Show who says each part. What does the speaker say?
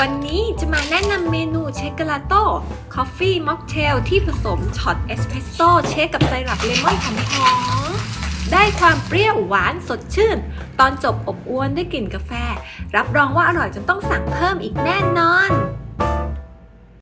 Speaker 1: วันนี้จะมาแนะนำเมนู Shakerato coffee mocktail ที่ผสมช็อตเอสเพรสโซ่ shake กับไซรัปเลมอนหอมๆได้ความเปรี้ยวหวานสดชื่น ตอนจบอบอวลด้วยกลิ่นกาแฟ รับรองว่าอร่อยจนต้องสั่งเพิ่มอีกแน่นอน